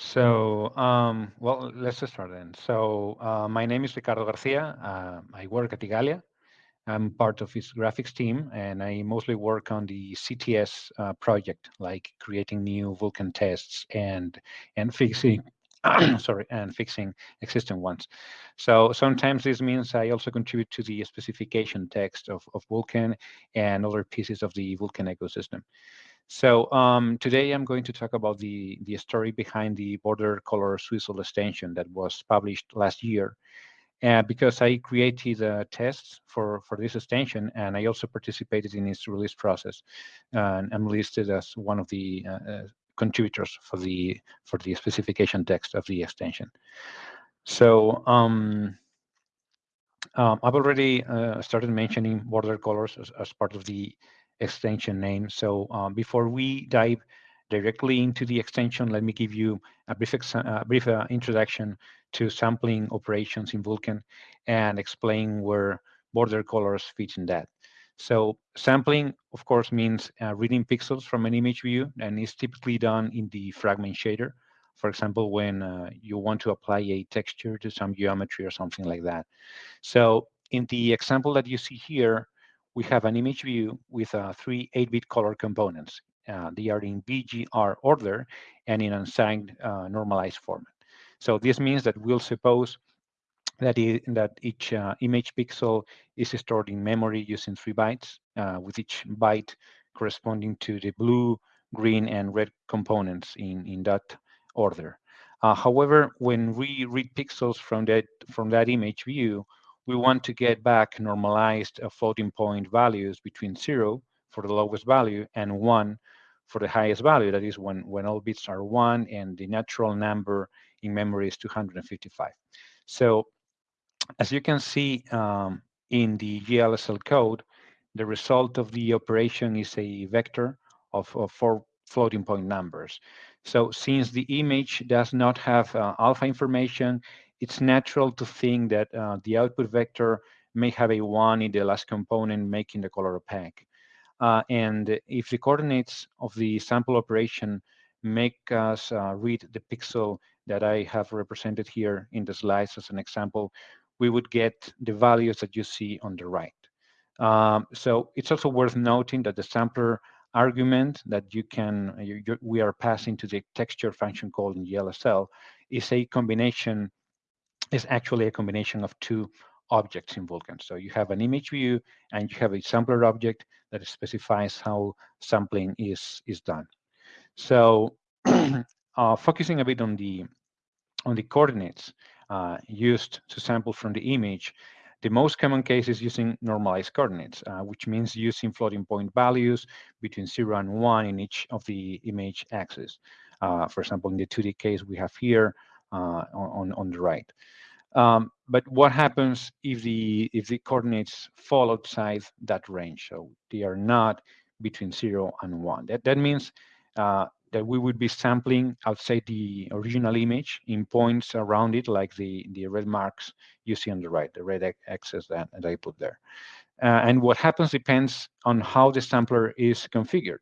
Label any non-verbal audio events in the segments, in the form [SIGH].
So, um, well, let's start then. So, uh, my name is Ricardo Garcia. Uh, I work at Igalia. I'm part of its graphics team, and I mostly work on the CTS uh, project, like creating new Vulkan tests and and fixing, [CLEARS THROAT] sorry, and fixing existing ones. So sometimes this means I also contribute to the specification text of, of Vulkan and other pieces of the Vulkan ecosystem. So um, today I'm going to talk about the, the story behind the border color Swizzle extension that was published last year. Uh, because I created uh, tests for, for this extension and I also participated in its release process. and I'm listed as one of the uh, uh, contributors for the for the specification text of the extension. So um, um, I've already uh, started mentioning border colors as, as part of the extension name. So um, before we dive directly into the extension, let me give you a brief, brief uh, introduction to sampling operations in Vulkan and explain where border colors fit in that. So sampling, of course, means uh, reading pixels from an image view and is typically done in the fragment shader. For example, when uh, you want to apply a texture to some geometry or something like that. So in the example that you see here, we have an image view with uh, three 8-bit color components. Uh, they are in BGR order and in unsigned uh, normalized format. So this means that we'll suppose that, it, that each uh, image pixel is stored in memory using three bytes, uh, with each byte corresponding to the blue, green, and red components in, in that order. Uh, however, when we read pixels from that, from that image view, we want to get back normalized uh, floating point values between zero for the lowest value and one for the highest value. That is when, when all bits are one and the natural number in memory is 255. So as you can see um, in the GLSL code, the result of the operation is a vector of, of four floating point numbers. So since the image does not have uh, alpha information, it's natural to think that uh, the output vector may have a one in the last component, making the color opaque. Uh, and if the coordinates of the sample operation make us uh, read the pixel that I have represented here in the slides as an example, we would get the values that you see on the right. Um, so it's also worth noting that the sampler argument that you can you, you, we are passing to the texture function called in GLSL is a combination is actually a combination of two objects in Vulkan. So you have an image view and you have a sampler object that specifies how sampling is, is done. So [CLEARS THROAT] uh, focusing a bit on the, on the coordinates uh, used to sample from the image, the most common case is using normalized coordinates, uh, which means using floating point values between 0 and 1 in each of the image axes. Uh, for example, in the 2D case we have here on, on the right. Um, but what happens if the if the coordinates fall outside that range? So they are not between zero and one. That that means uh, that we would be sampling outside the original image in points around it, like the the red marks you see on the right, the red axis that, that I put there. Uh, and what happens depends on how the sampler is configured.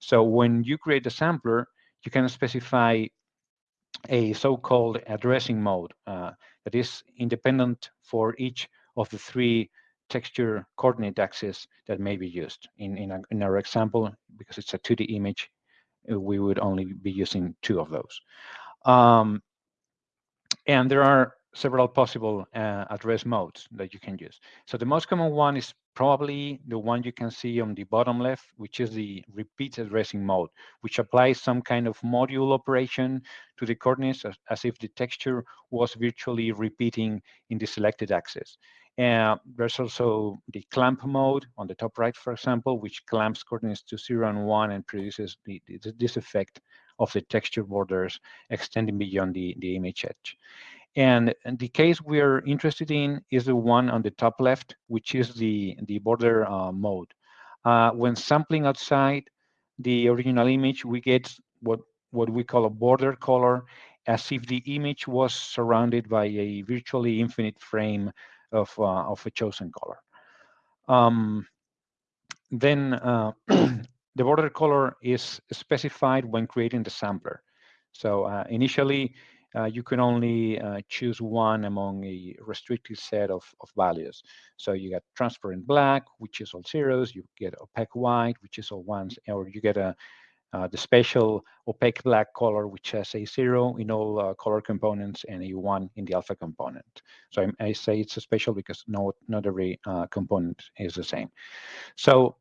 So when you create a sampler, you can specify a so-called addressing mode uh, that is independent for each of the three texture coordinate axes that may be used. In, in, a, in our example, because it's a 2D image, uh, we would only be using two of those. Um, and there are several possible uh, address modes that you can use. So the most common one is probably the one you can see on the bottom left, which is the repeat addressing mode, which applies some kind of modulo operation to the coordinates as, as if the texture was virtually repeating in the selected axis. And there's also the clamp mode on the top right, for example, which clamps coordinates to zero and one and produces the, the, this effect of the texture borders extending beyond the, the image edge. And, and, the case we're interested in is the one on the top left, which is the, the border uh, mode. Uh, when sampling outside the original image, we get what, what we call a border color, as if the image was surrounded by a virtually infinite frame of, uh, of a chosen color. Um, then uh, [CLEARS THROAT] the border color is specified when creating the sampler. So uh, initially, uh, you can only uh, choose one among a restricted set of, of values. So you get transparent black, which is all zeros, you get opaque white, which is all ones, or you get a uh, the special opaque black color, which has a zero in all uh, color components and a one in the alpha component. So I, I say it's a special because no, not every uh, component is the same. So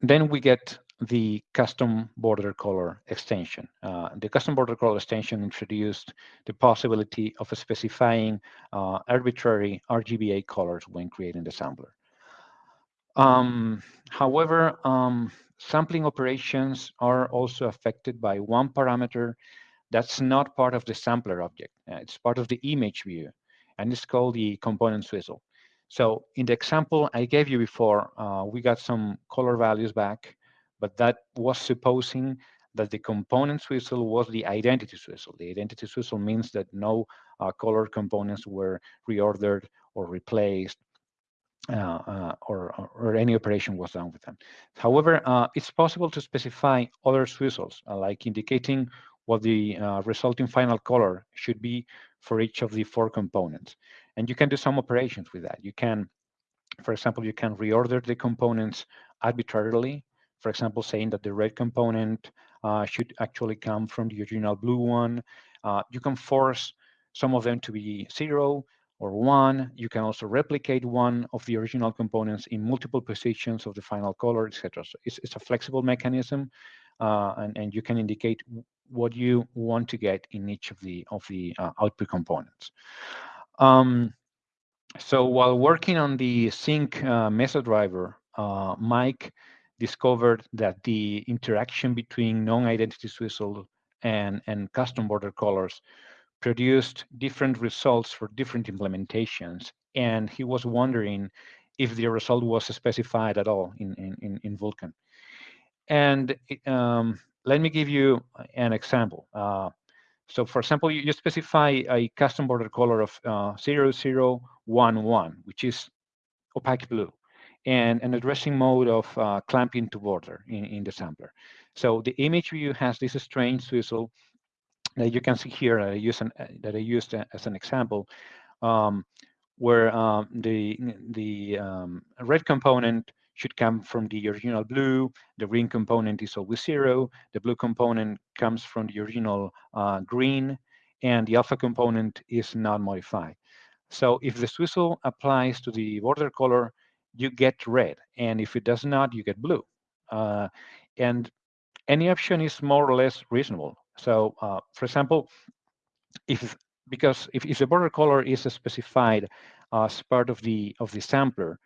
then we get the custom border color extension. Uh, the custom border color extension introduced the possibility of specifying uh, arbitrary RGBA colors when creating the sampler. Um, however, um, sampling operations are also affected by one parameter that's not part of the sampler object. Uh, it's part of the image view, and it's called the component swizzle. So in the example I gave you before, uh, we got some color values back, but that was supposing that the component swizzle was the identity swizzle. The identity swizzle means that no uh, color components were reordered or replaced uh, uh, or, or, any operation was done with them. However, uh, it's possible to specify other swizzles, uh, like indicating what the uh, resulting final color should be for each of the four components. And you can do some operations with that. You can, for example, you can reorder the components arbitrarily, for example, saying that the red component uh, should actually come from the original blue one. you can force some of them to be zero, or one. You can also replicate one of the original components in multiple positions of the final color, etc. So it's, it's, a flexible mechanism, uh, and, and you can indicate what you want to get in each of the of the uh, output components. Um, so while working on the Zink uh, Mesa driver, uh, Mike discovered that the interaction between non-identity swizzle and, and custom border colors produced different results for different implementations. And he was wondering if the result was specified at all in, in, in Vulkan. And um, let me give you an example. Uh, so for example, you, you, specify a custom border color of uh, 0011, which is opaque blue, and an addressing mode of uh, clamping to border in, in the sampler. So the image view has this strange swizzle that you can see here that I, use an, that I used as an example, um, where um, the, the um, red component should come from the original blue, the green component is always zero, the blue component comes from the original uh, green, and the alpha component is not modified. So if the swizzle applies to the border color, you get red, and if it does not, you get blue. Uh, and any option is more or less reasonable. So uh, for example, if because if, if the border color is specified as part of the of the sampler,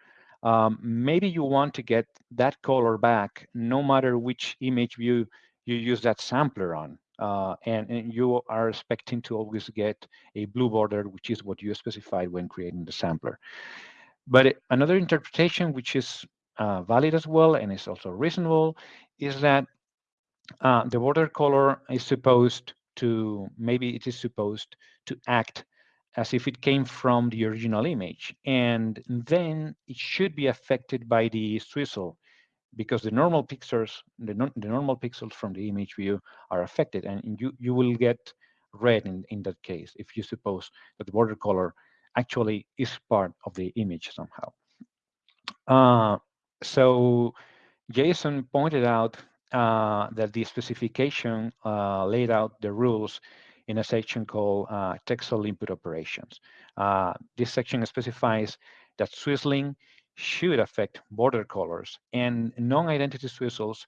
um, maybe you want to get that color back no matter which image view you use that sampler on. Uh, and, and, you are expecting to always get a blue border, which is what you specified when creating the sampler. But another interpretation, which is uh, valid as well and is also reasonable, is that uh, the border color is supposed to, maybe it is supposed to act as if it came from the original image. And then it should be affected by the swizzle because the normal pixels, the, no, the normal pixels from the image view are affected and you, you will get red in, in that case if you suppose that the border color actually is part of the image somehow. Uh, so Jason pointed out uh, that the specification uh, laid out the rules in a section called uh, texel input operations. Uh, this section specifies that swizzling should affect border colors and non-identity swizzles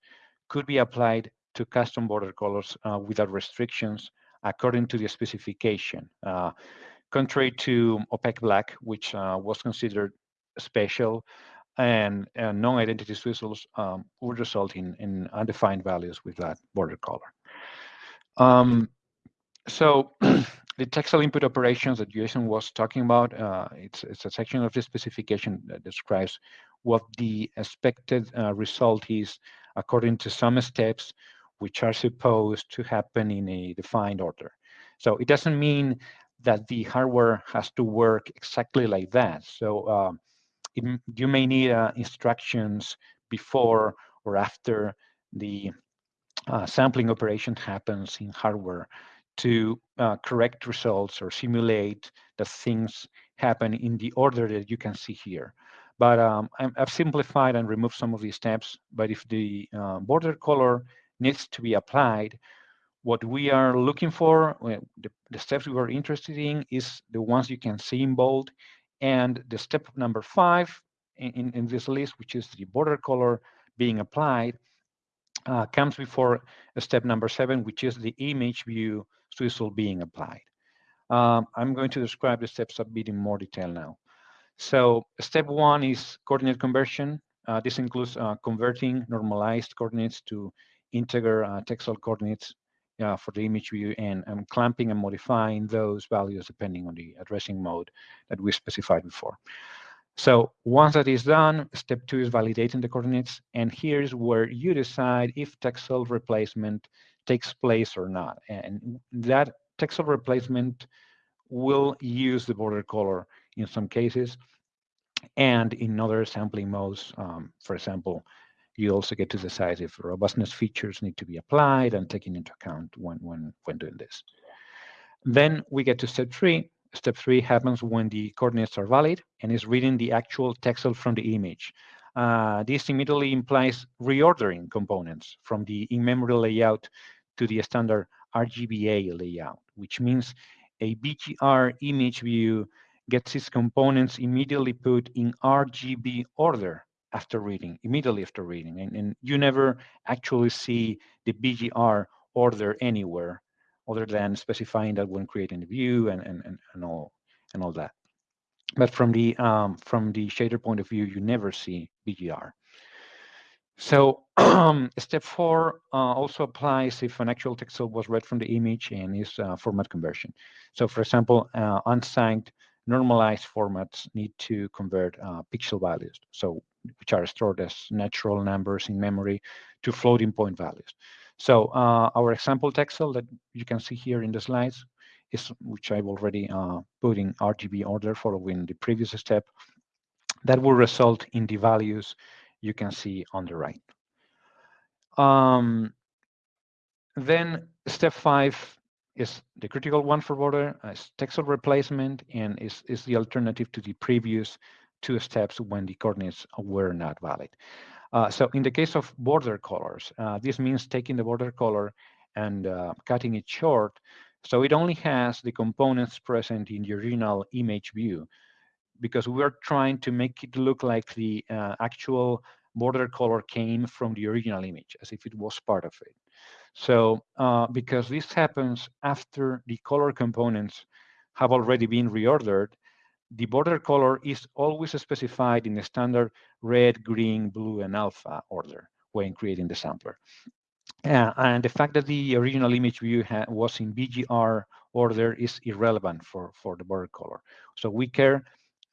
could be applied to custom border colors uh, without restrictions according to the specification. Uh, contrary to opaque black, which was considered special and, and non-identity swizzles um, would result in, in undefined values with that border color. Um, so [CLEARS THROAT] the texel input operations that Jason was talking about, uh, it's, it's a section of the specification that describes what the expected uh, result is according to some steps which are supposed to happen in a defined order. So it doesn't mean that the hardware has to work exactly like that. So um, it, you may need uh, instructions before or after the uh, sampling operation happens in hardware to uh, correct results or simulate that things happen in the order that you can see here. But um, i have simplified and removed some of these steps. But if the uh, border color needs to be applied, what we are looking for, the, the steps we are interested in is the ones you can see in bold. And the step number five in, in this list, which is the border color being applied, uh, comes before step number seven, which is the image view swizzle being applied. Um, I'm going to describe the steps a bit in more detail now. So step one is coordinate conversion. Uh, this includes uh, converting normalized coordinates to integer uh, coordinates uh, for the image view and, and clamping and modifying those values depending on the addressing mode that we specified before. So once that is done, step two is validating the coordinates. And here's where you decide if texel replacement takes place or not. And that texel replacement will use the border color in some cases. And in other sampling modes, um, for example, you also get to decide if robustness features need to be applied and taken into account when, when, when doing this. Then we get to step three. Step three happens when the coordinates are valid and is reading the actual texel from the image. Uh, this immediately implies reordering components from the in-memory layout to the standard RGBA layout, which means a BGR image view gets its components immediately put in RGB order after reading, immediately after reading. And, and you never actually see the BGR order anywhere other than specifying that when creating the view and, and, and, and all and all that. But from the um, from the shader point of view, you never see BGR. So [CLEARS THROAT] step four uh, also applies if an actual texel was read from the image and is uh, format conversion. So for example, uh, unsigned normalized formats need to convert uh, pixel values, so which are stored as natural numbers in memory to floating point values. So uh, our example texel that you can see here in the slides is which I've already uh, put in RGB order following the previous step. That will result in the values you can see on the right. Um, then step five is the critical one for border, is texel replacement, and is, is the alternative to the previous two steps when the coordinates were not valid. Uh, so in the case of border colors, uh, this means taking the border color and uh, cutting it short so it only has the components present in the original image view because we are trying to make it look like the uh, actual border color came from the original image as if it was part of it. So uh, because this happens after the color components have already been reordered, the border color is always specified in the standard red, green, blue, and alpha order when creating the sampler. Uh, and the fact that the original image view was in BGR order is irrelevant for, for the border color. So we care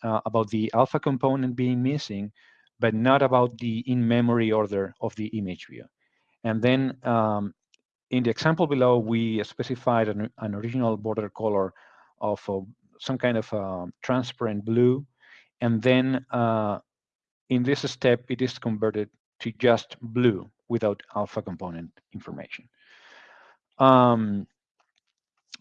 uh, about the alpha component being missing, but not about the in-memory order of the image view. And then um, in the example below, we specified an, an original border color of some kind of uh, transparent blue. And then uh, in this step, it is converted to just blue without alpha component information. Um,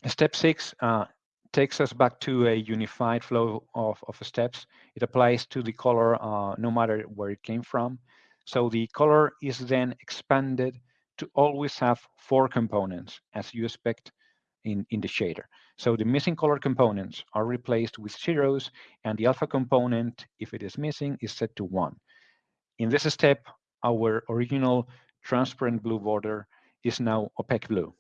step six uh, takes us back to a unified flow of, of steps. It applies to the color uh, no matter where it came from. So the color is then expanded to always have four components as you expect in, in the shader. So the missing color components are replaced with zeros and the alpha component, if it is missing, is set to one. In this step, our original transparent blue border is now opaque blue.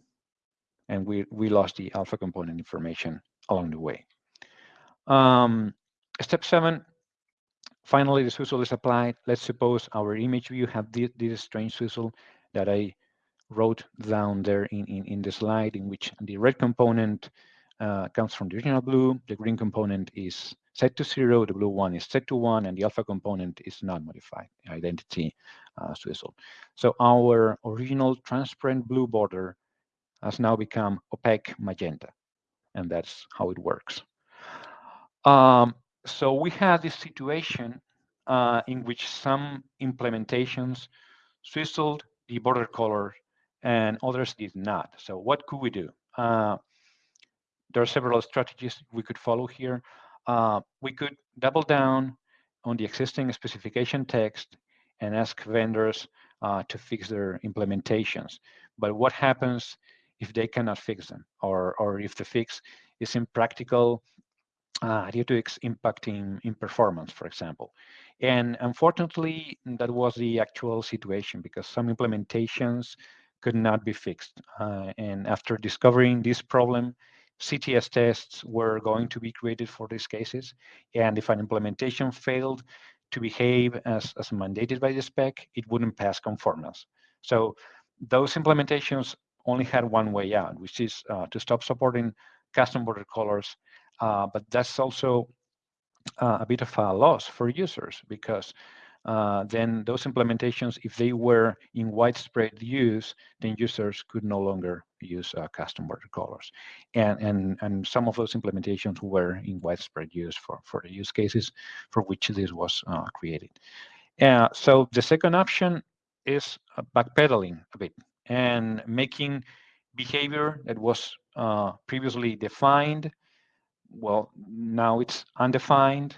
And we, we lost the alpha component information along the way. Um, step seven, finally, the swizzle is applied. Let's suppose our image view have this, this strange swizzle that I wrote down there in, in, in the slide in which the red component uh, comes from the original blue, the green component is set to zero, the blue one is set to one, and the alpha component is not modified, identity uh, swizzle. So our original transparent blue border has now become opaque magenta, and that's how it works. Um, so we had this situation uh, in which some implementations swizzled the border color and others did not. So what could we do? Uh, there are several strategies we could follow here. Uh, we could double down on the existing specification text and ask vendors uh, to fix their implementations. But what happens if they cannot fix them or, or if the fix is impractical uh, due to its impact in, in performance, for example. And unfortunately, that was the actual situation because some implementations could not be fixed. Uh, and after discovering this problem, CTS tests were going to be created for these cases. And if an implementation failed to behave as, as mandated by the spec, it wouldn't pass conformance. So those implementations only had one way out, which is uh, to stop supporting custom border colors. Uh, but that's also uh, a bit of a loss for users because uh, then those implementations, if they were in widespread use, then users could no longer use uh, custom border colors. And, and, and some of those implementations were in widespread use for, for the use cases for which this was uh, created. Uh, so the second option is uh, backpedaling a bit and making behavior that was uh, previously defined, well, now it's undefined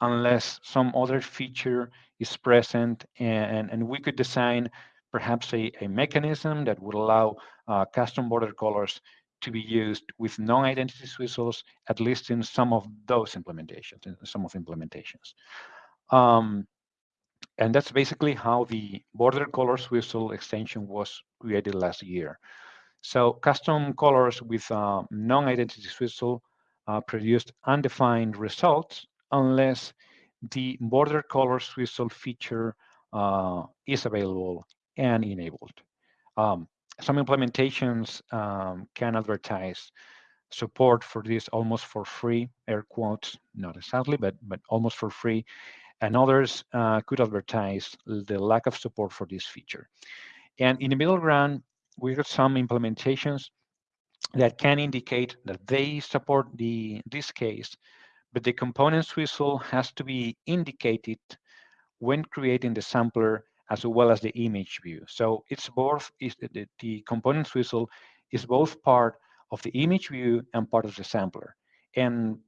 unless some other feature is present and, and we could design perhaps a, a mechanism that would allow uh, custom border colors to be used with non-identity swizzles, at least in some of those implementations, in some of implementations. Um, and that's basically how the border color swizzle extension was created last year. So custom colors with uh, non-identity swizzle uh, produced undefined results unless the border color swizzle feature uh, is available and enabled. Um, some implementations um, can advertise support for this almost for free, air quotes, not exactly, but, but almost for free. And others uh, could advertise the lack of support for this feature. And in the middle ground, we have some implementations that can indicate that they support the this case, but the component swizzle has to be indicated when creating the sampler as well as the image view. So it's both, is the, the component swizzle is both part of the image view and part of the sampler. And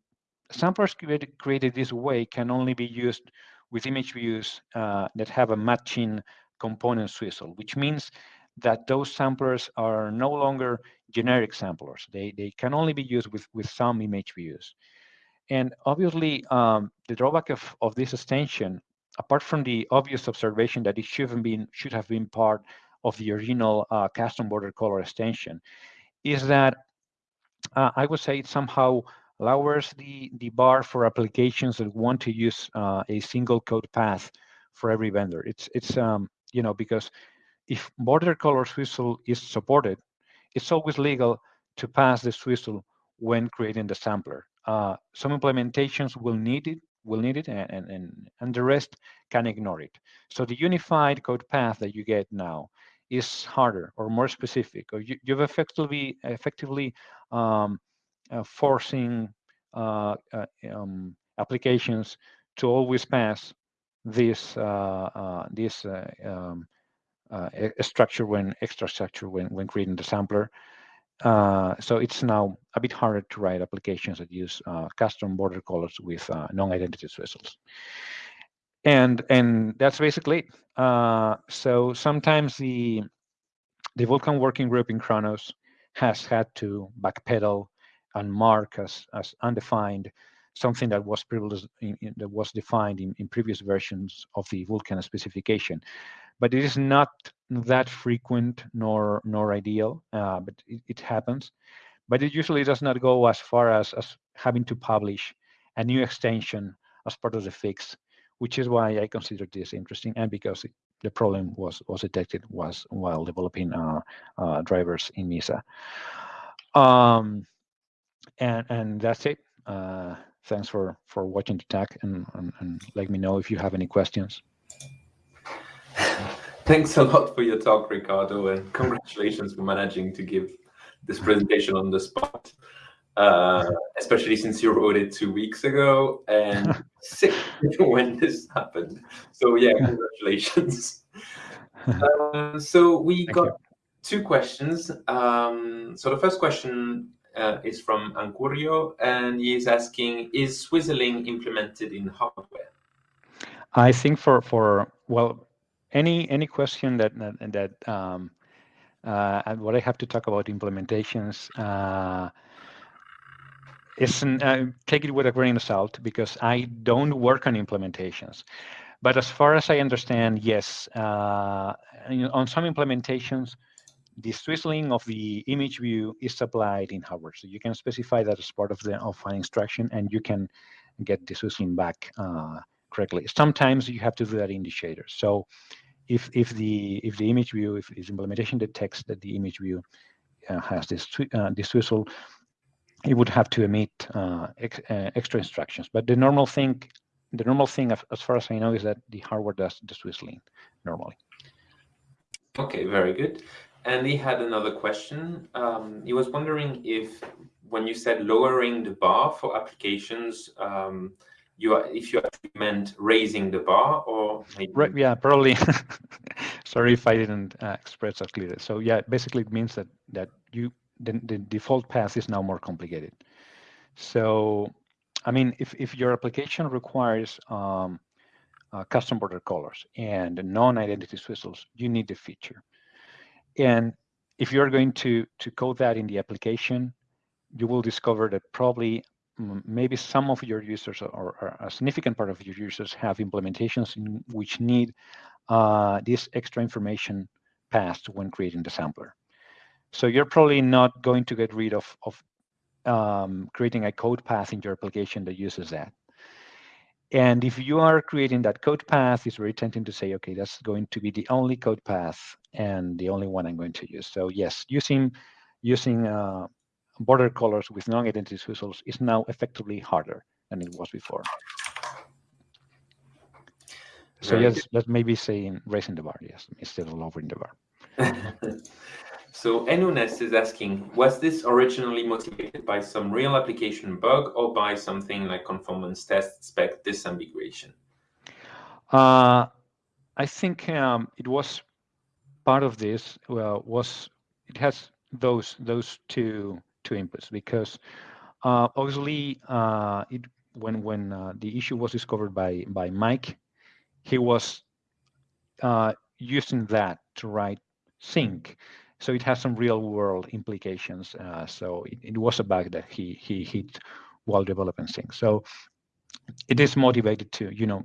samplers created, created this way can only be used with image views uh, that have a matching component swizzle, which means that those samplers are no longer generic samplers. They, they can only be used with, with some image views. And obviously, um, the drawback of, of this extension, apart from the obvious observation that it should have been, should have been part of the original uh, custom border color extension, is that uh, I would say it somehow lowers the, the bar for applications that want to use uh, a single code path for every vendor. It's, it's um, you know, because if border color swizzle is supported, it's always legal to pass the swizzle when creating the sampler. Uh, some implementations will need it, will need it, and, and, and the rest can ignore it. So the unified code path that you get now is harder or more specific, or you, have effectively effectively um, uh, forcing uh, uh, um, applications to always pass this uh, this um, structure when extra structure when when creating the sampler uh, so it's now a bit harder to write applications that use uh, custom border colors with uh, non-identity swizzles. And and that's basically it. Uh, so sometimes the the Vulkan working group in Khronos has had to backpedal and mark as as undefined something that was previously that was defined in, in previous versions of the Vulkan specification but it is not that frequent nor nor ideal, uh, but it, it, happens. But it usually does not go as far as, as having to publish a new extension as part of the fix, which is why I consider this interesting and because it, the problem was was detected was while developing uh, uh, drivers in Mesa. Um, and and that's it. Uh, thanks for for watching the talk and, and, and let me know if you have any questions. Thanks a lot for your talk, Ricardo, and congratulations for managing to give this presentation on the spot, uh, especially since you wrote it two weeks ago and [LAUGHS] sick [LAUGHS] when this happened. So yeah, [LAUGHS] congratulations. Uh, so we Thank got you. two questions. Um, so the first question uh, is from Ancurio, and he is asking, is Swizzling implemented in hardware? I think for for well, any any question that that, um, uh, what I have to talk about implementations uh, isn't uh, take it with a grain of salt because I don't work on implementations. But as far as I understand, yes, uh, on some implementations, the swizzling of the image view is applied in hardware. So you can specify that as part of the of an instruction, and you can get the swizzling back uh, correctly. Sometimes you have to do that in the shader. So if if the if the image view, if this implementation detects that the image view uh, has this uh, this swizzle, it would have to emit uh, ex, uh, extra instructions. But the normal thing, the normal thing, as far as I know, is that the hardware does the swizzling normally. Okay, very good. And he had another question. Um, he was wondering if, when you said lowering the bar for applications, um, you are, if you actually meant raising the bar or maybe... right yeah probably. [LAUGHS] Sorry if i didn't uh, express that clearly. So yeah basically it means that that you the, the default path is now more complicated. So i mean if, if your application requires um, uh, custom border colors and non-identity swizzles you need the feature. And if you're going to to code that in the application you will discover that probably maybe some of your users or, or, a significant part of your users have implementations in which need uh, this extra information passed when creating the sampler. So you're probably not going to get rid of, of um, creating a code path in your application that uses that. And if you are creating that code path, it's very tempting to say, okay, that's going to be the only code path and the only one I'm going to use. So yes, using using uh, border colors with non-identity swizzles is now effectively harder than it was before. So Very yes, let's maybe say in raising the bar, yes, instead of lowering the bar. [LAUGHS] so Enunes is asking, was this originally motivated by some real application bug or by something like conformance test spec disambiguation? Uh, I think um, it was part of this. Well, was it has those those two two inputs because uh, obviously uh, it, when when uh, the issue was discovered by by Mike, he was uh, using that to write Zink. So it has some real world implications. Uh, so it, it, was a bug that he he hit while developing Zink. So it is motivated to you know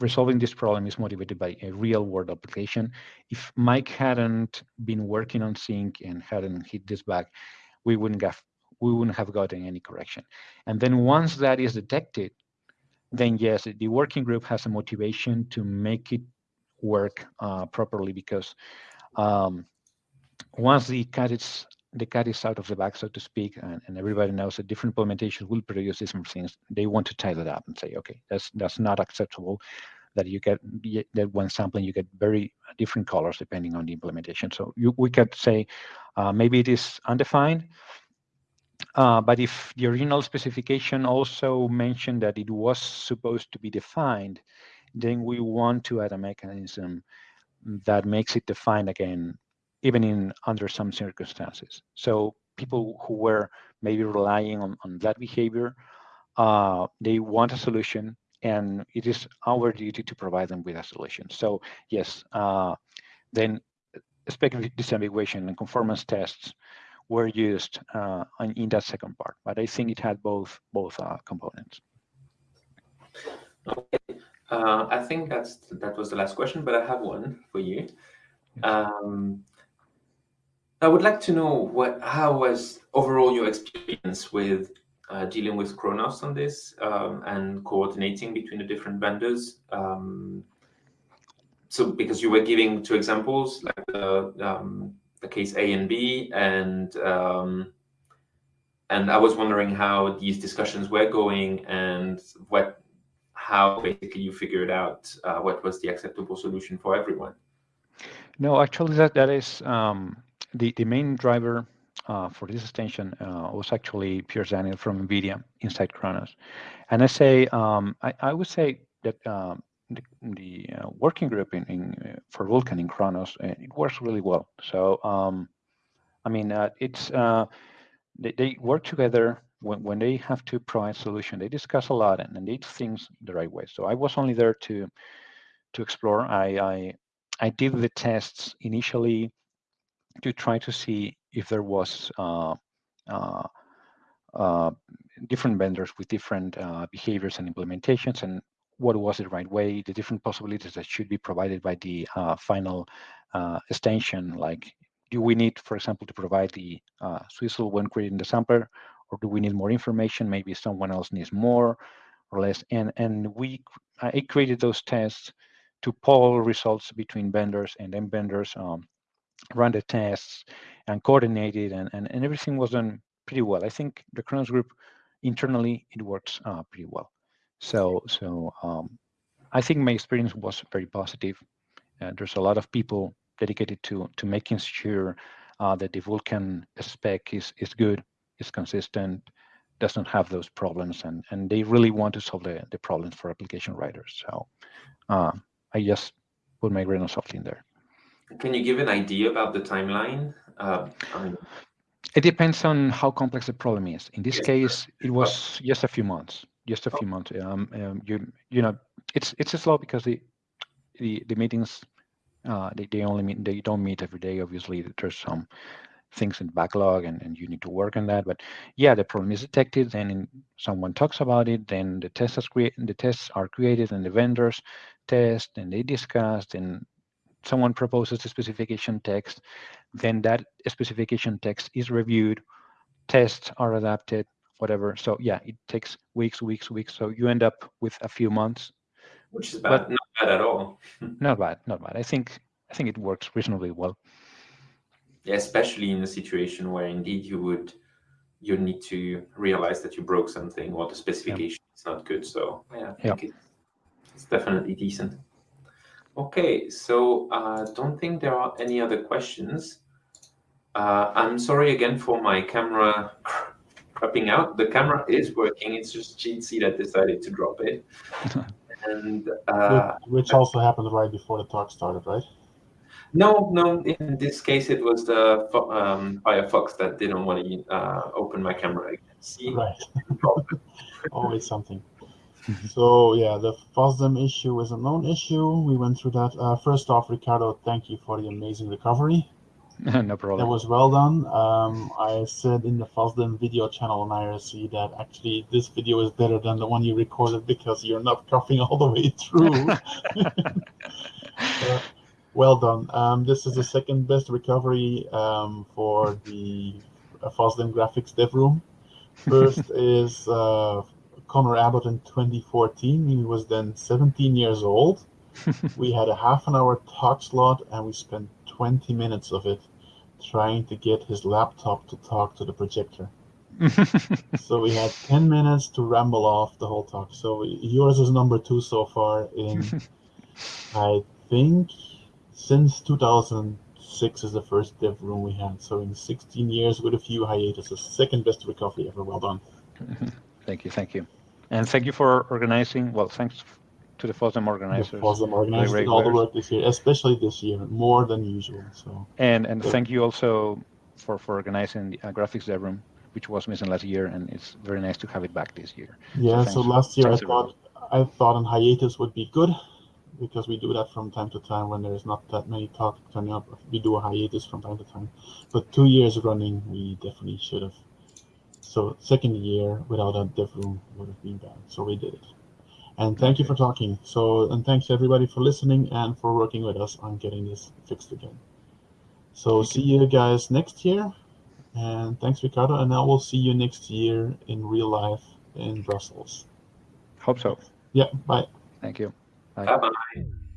resolving this problem is motivated by a real world application. If Mike hadn't been working on Zink and hadn't hit this bug, we wouldn't have we wouldn't have gotten any correction. And then once that is detected, then yes, the working group has a motivation to make it work uh, properly because um, once the cat is the cat is out of the bag, so to speak, and, and, everybody knows that different implementations will produce different things. They want to tie that up and say, okay, that's that's not acceptable. That you get that when sampling you get very different colors depending on the implementation. So you, we could say uh, maybe it is undefined, uh, but if the original specification also mentioned that it was supposed to be defined, then we want to add a mechanism that makes it defined again, even in under some circumstances. So people who were maybe relying on, on that behavior, uh, they want a solution and it is our duty to provide them with a solution. So yes, uh, then speculative disambiguation and conformance tests were used uh, in, in, that second part, but I think it had both both uh, components. Okay, uh, I think that's that was the last question, but I have one for you. Um, I would like to know what how was overall your experience with uh, dealing with Khronos on this um, and coordinating between the different vendors. Um, so because you were giving two examples, like the, um, the case A and B, and um, and I was wondering how these discussions were going and what how basically you figured out uh, what was the acceptable solution for everyone. No, actually, that that is um, the the main driver uh, for this extension uh, was actually Piers Daniell from NVIDIA inside Khronos. And I say, um, I, I, would say that um, the, the uh, working group in, in uh, for Vulkan in Khronos, uh, it works really well. So um, I mean, uh, it's they, they work together when, when they have to provide solution. They discuss a lot and, and they do things the right way. So I was only there to to explore. I I, I did the tests initially to try to see if there was uh, uh, uh, different vendors with different behaviors and implementations and what was the right way, the different possibilities that should be provided by the final extension, like do we need, for example, to provide the uh, Swizzle when creating the sampler, or do we need more information? Maybe someone else needs more or less. And and we, I created those tests to poll results between vendors and then vendors um, run the tests and coordinate it, and, and, and everything was done pretty well. I think the Khronos group internally it works uh, pretty well. So so um, I think my experience was very positive. Uh, there's a lot of people dedicated to to making sure uh, that the Vulkan spec is is good, is consistent, doesn't have those problems, and and they really want to solve the the problems for application writers. So uh, I just put my grain of salt in there. Can you give an idea about the timeline? Uh, it depends on how complex the problem is. In this yeah. case, it was just a few months. Just a few oh. months. Um, um, you you know, it's it's slow because the the the meetings uh, they they only meet they don't meet every day. Obviously, there's some things in backlog and, and you need to work on that. But yeah, the problem is detected, then someone talks about it, then the tests create the tests are created and the vendors test and they discuss, and someone proposes a specification text, then that specification text is reviewed, tests are adapted, whatever. So yeah, it takes weeks, weeks, weeks. So you end up with a few months. Which is bad, but not bad at all. [LAUGHS] not bad, not bad. I think I think it works reasonably well. Yeah, especially in a situation where indeed you would you need to realize that you broke something or the specification yeah. is not good. So yeah, I think yeah. it's definitely decent. Okay, so I uh, don't think there are any other questions. Uh, I'm sorry again for my camera cropping out. The camera is working. It's just Jitsi that decided to drop it. [LAUGHS] and uh, which, also happened right before the talk started, right? No, no. In this case, it was the um, Firefox that didn't want to uh, open my camera again. See? Right. [LAUGHS] Always something. [LAUGHS] so yeah, the FOSDEM issue is a known issue. We went through that. Uh, first off, Ricardo, thank you for the amazing recovery. [LAUGHS] no problem. That was well done. Um, I said in the FOSDEM video channel on IRC that actually this video is better than the one you recorded because you're not coughing [LAUGHS] all the way through. uh, well done. Um, this is the second best recovery um, for the uh, FOSDEM graphics dev room. First is uh, Connor Abbott in 2014. He was then 17 years old. [LAUGHS] we had a half an hour talk slot and we spent 20 minutes of it trying to get his laptop to talk to the projector. [LAUGHS] so we had 10 minutes to ramble off the whole talk. So yours is number two so far in, [LAUGHS] I think, since 2006 is the first dev room we had. So in 16 years with a few hiatuses, second best recovery ever. Well done. Thank you. Thank you. And thank you for organizing. Well, thanks to the FOSDEM organizers. The FOSDEM organizers did all the work this year, especially this year, more than usual. So. And and thank you also for for organizing the uh, graphics dev room, which was missing last year, and it's very nice to have it back this year. Yeah. So, so last year I thought I thought an hiatus would be good because we do that from time to time when there's not that many talks turning up. We do a hiatus from time to time, but two years running, we definitely should have so second year without a dev room would have been bad. So we did it. And thank you for talking. So and thanks everybody for listening and for working with us on getting this fixed again. So thank see you. you guys next year. And thanks Ricardo. And I will see you next year in real life in Brussels. Hope so. Yeah. Bye. Thank you. Bye bye.